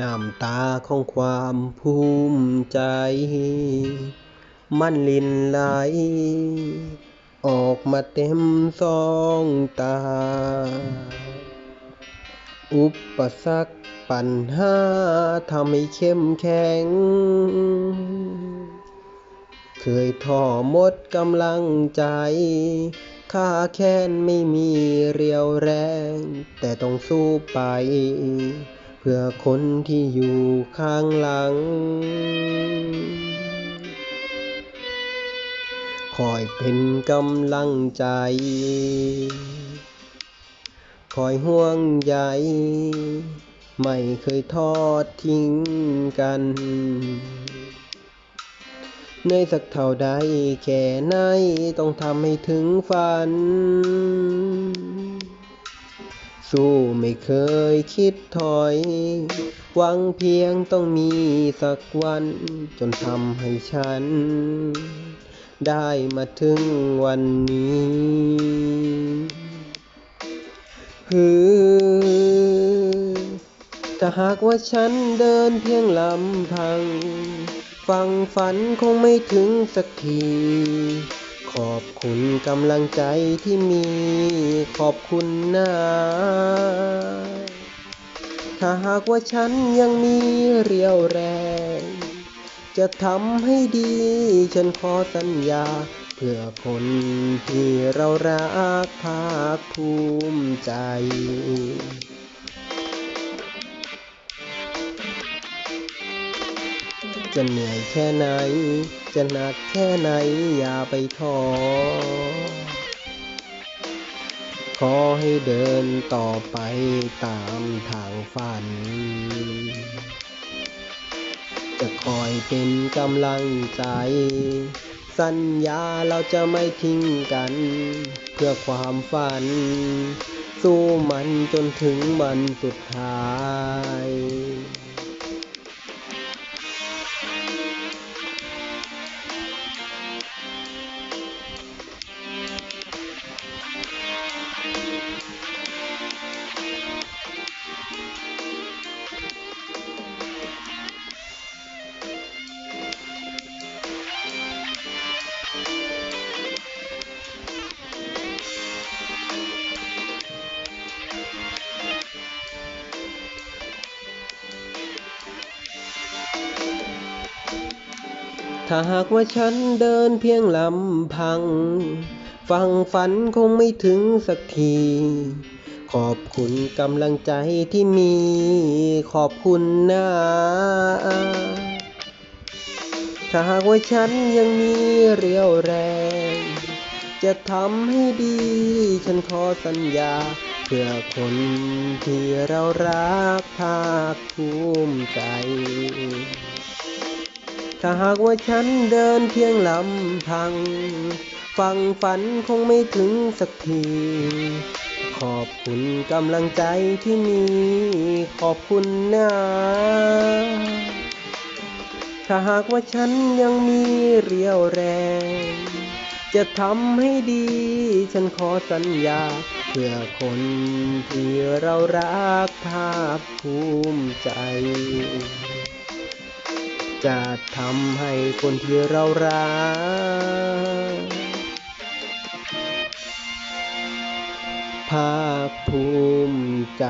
น้ำตาของความภูมิใจ มันลินไหล ออกมาเต็มสองตา อุปสรรคปัญหาทำให้เข้มแข็ง เคยท้อหมดกำลังใจข้าแค้นไม่มีเรียวแรง แต่ต้องสู้ไป พื่อคนที่อยู่ข้างหลัง คอยเป็นกำลังใจ คอยห่วงใย ไม่เคยทอดทิ้งกันเหนื่อยสักเท่าใดแค่ไหนต้องทำให้ถึงฝัน สู้ไม่เคยคิดถอย หวังเพียงต้องมีสักวัน จนทำให้ฉัน ได้มาถึงวันนี้ฮือถ้าหากว่าฉันเดินเพียงลำพัง ฟังฝันคงไม่ถึงสักที ขอบคุณกำลังใจที่มีขอบคุณนะถ้าหากว่าฉันยังมีเรี่ยวแรง จะทำให้ดี ฉันขอสัญญา เพื่อคนที่เรารักภาคภูมิใจ จะเหนื่อยแค่ไหน จะหนักแค่ไหนอย่าไปท้อขอให้เดินต่อไปตามทางฝัน จะคอยเป็นกำลังใจ สัญญาเราจะไม่ทิ้งกัน เพื่อความฝัน สู้มันจนถึงวันสุดท้าย ถ้าหากว่าฉันเดินเพียงลำพัง ฟังฝันคงไม่ถึงสักที ขอบคุณกำลังใจที่มี ขอบคุณนะถ้าหากว่าฉันยังมีเรี่ยวแรง จะทำให้ดี ฉันขอสัญญา เพื่อคนที่เรารักภาคภูมิใจ ถ้าหากว่าฉันเดินเพียงลำพัง ฟังฝันคงไม่ถึงสักที ขอบคุณกำลังใจที่มี ขอบคุณนะถ้าหากว่าฉันยังมีเรี่ยวแรง จะทำให้ดี ฉันขอสัญญา เพื่อคนที่เรารักภาคภูมิใจ จะทำให้คนที่เรารักภาคภูมิใจ